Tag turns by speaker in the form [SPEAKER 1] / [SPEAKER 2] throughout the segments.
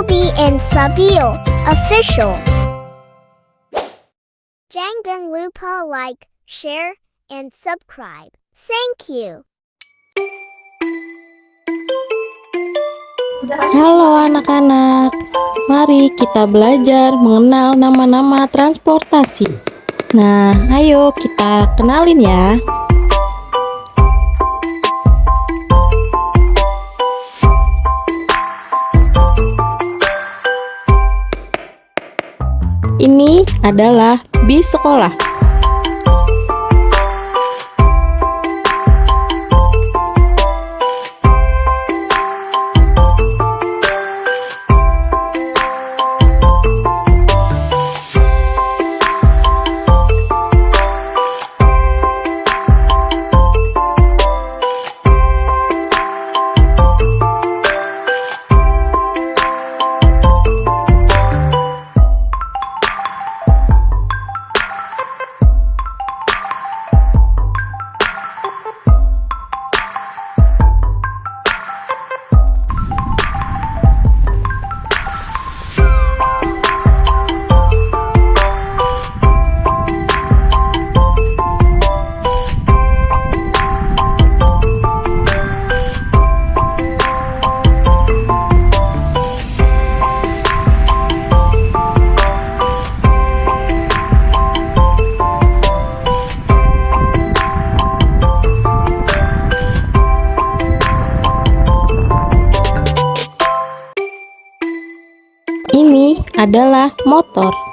[SPEAKER 1] Toby and Sabil official. Jangan lupa like, share, and subscribe. Thank you.
[SPEAKER 2] Halo anak-anak, mari kita belajar mengenal nama-nama transportasi. Nah, ayo kita kenalin ya. Ini adalah bis sekolah. Adalah motor.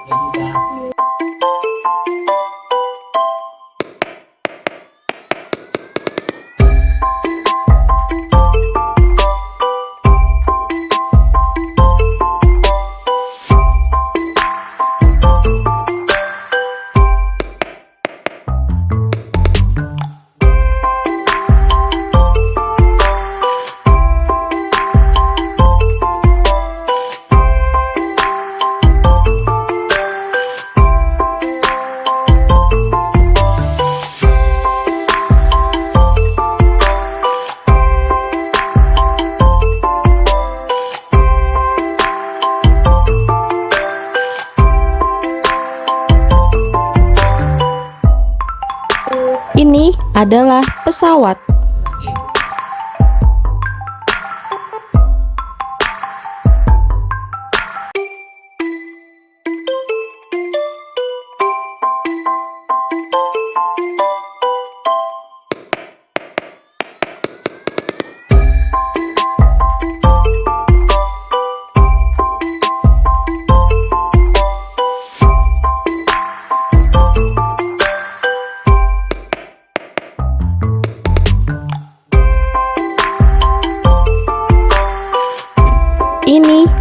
[SPEAKER 2] Ini adalah pesawat.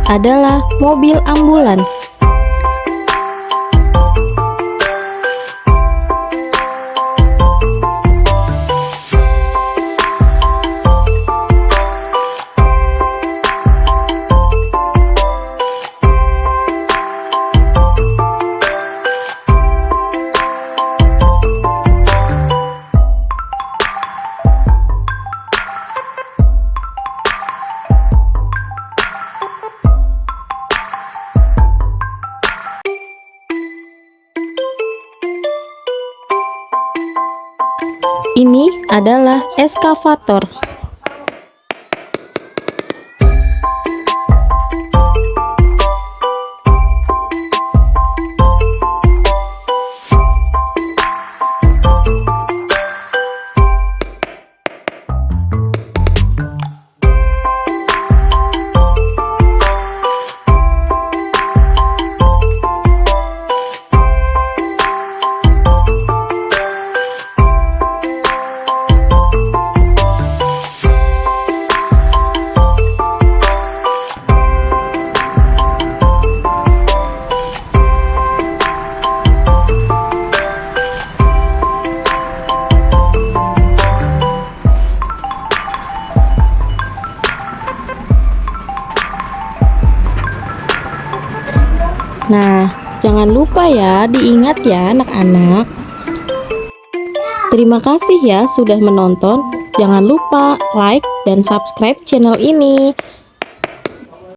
[SPEAKER 2] Adalah mobil ambulan. Ini adalah eskavator. Nah, jangan lupa ya, diingat ya anak-anak. Terima kasih ya sudah menonton. Jangan lupa like dan subscribe channel ini.